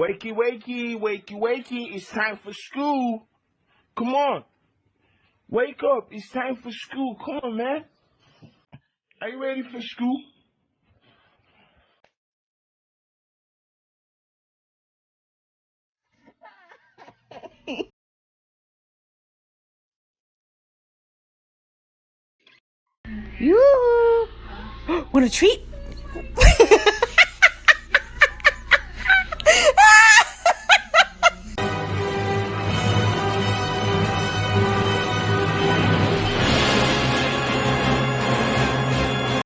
Wakey, wakey, wakey, wakey. It's time for school. Come on. Wake up. It's time for school. Come on, man. Are you ready for school? Yoo-hoo! Want a treat?